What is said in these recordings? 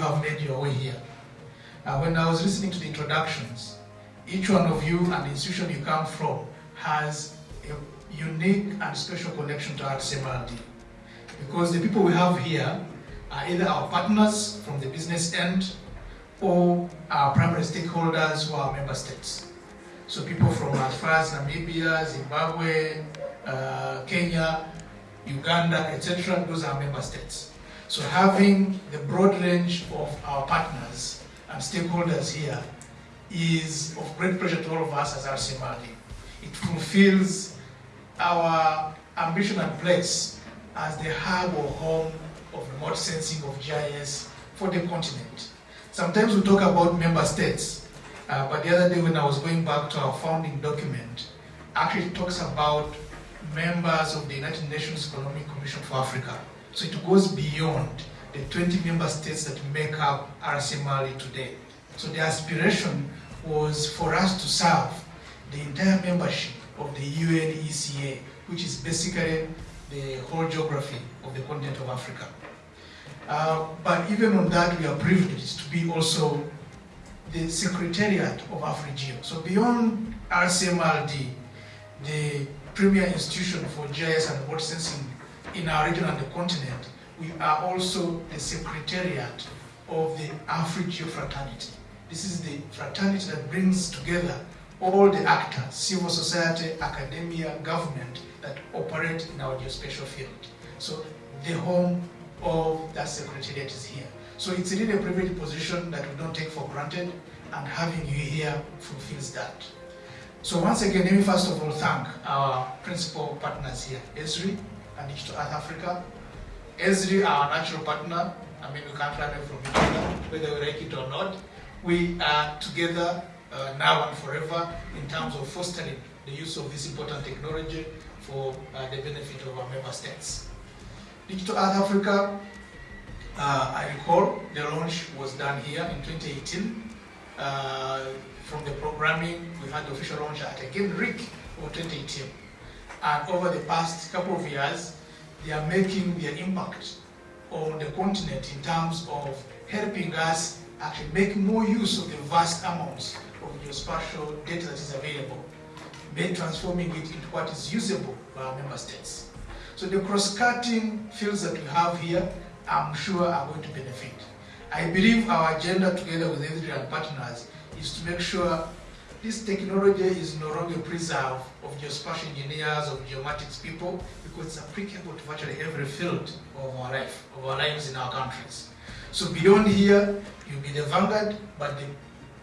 have made your way here. Uh, when I was listening to the introductions, each one of you and the institution you come from has a unique and special connection to RCMRD. Because the people we have here are either our partners from the business end or our primary stakeholders who are member states. So people from as far as Namibia, Zimbabwe, uh, Kenya, Uganda, etc., those are member states. So having the broad range of our partners and stakeholders here is of great pleasure to all of us as RCMRD. It fulfills our ambition and place as the hub or home of remote sensing of GIS for the continent. Sometimes we talk about member states, uh, but the other day when I was going back to our founding document, actually talks about members of the United Nations Economic Commission for Africa. So it goes beyond the 20 member states that make up RCMRD today. So the aspiration was for us to serve the entire membership of the UNECA, which is basically the whole geography of the continent of Africa. Uh, but even on that, we are privileged to be also the Secretariat of AfriGeo. So beyond RCMRD, the premier institution for GIS and remote sensing in our region and the continent, we are also the Secretariat of the AfriGeo fraternity. This is the fraternity that brings together all the actors, civil society, academia, government, that operate in our geospatial field. So the home of that secretariat is here. So it's really a privileged position that we don't take for granted, and having you here fulfills that. So once again, let me first of all thank our principal partners here, Esri and Earth Africa. Esri, our natural partner, I mean, we can't run away from each other, whether we like it or not. We are together uh, now and forever in terms of fostering the use of this important technology for uh, the benefit of our member states. Digital Earth Africa, uh, I recall the launch was done here in 2018. Uh, from the programming, we had the official launch at again RIC of 2018. And over the past couple of years, they are making their impact on the continent in terms of helping us actually make more use of the vast amounts of geospatial data that is available, by transforming it into what is usable by our member states. So the cross-cutting fields that we have here, I'm sure are going to benefit. I believe our agenda together with Esri partners is to make sure this technology is no longer preserved of geospatial engineers, of geomatics people, because it's applicable to virtually every field of our life, of our lives in our countries. So beyond here, you'll be the vanguard, but the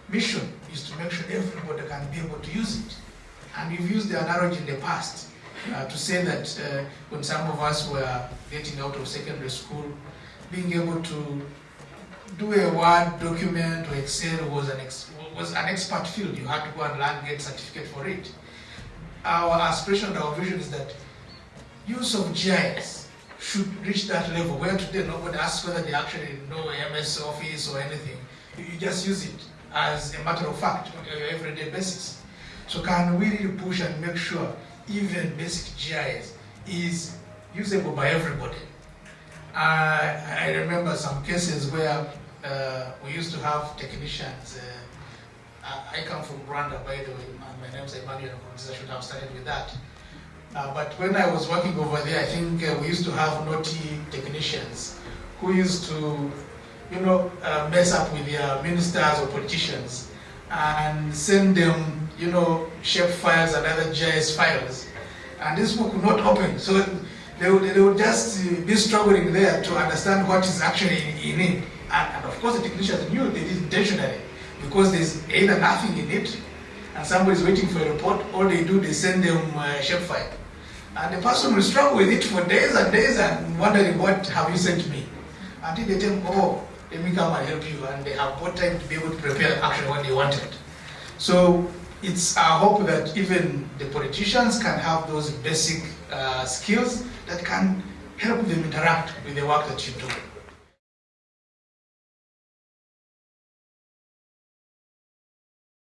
mission is to make sure everybody can be able to use it. And we've used the analogy in the past uh, to say that uh, when some of us were getting out of secondary school, being able to do a Word document or Excel was an, ex was an expert field. You had to go and learn, get certificate for it. Our aspiration our vision is that use of GIS should reach that level where today nobody asks whether they actually know MS Office or anything. You just use it as a matter of fact on your everyday basis. So can we really push and make sure even basic GIS is usable by everybody? Uh, I remember some cases where uh, we used to have technicians. Uh, I come from Rwanda, by the way. My name is Emmanuel I should have started with that. Uh, but when I was working over there, I think uh, we used to have naughty technicians who used to, you know, uh, mess up with their ministers or politicians and send them, you know, shape files and other GIS files. And this book could not open. So they would, they would just uh, be struggling there to understand what is actually in, it. And, and, of course the technicians knew they did intentionally because there's either nothing in it and somebody's waiting for a report, all they do, they send them a shapefile. And the person will struggle with it for days and days and wondering, what have you sent me? Until they tell them, oh, let me come and help you. And they have more time to be able to prepare actually what they wanted. So it's our hope that even the politicians can have those basic uh, skills that can help them interact with the work that you do.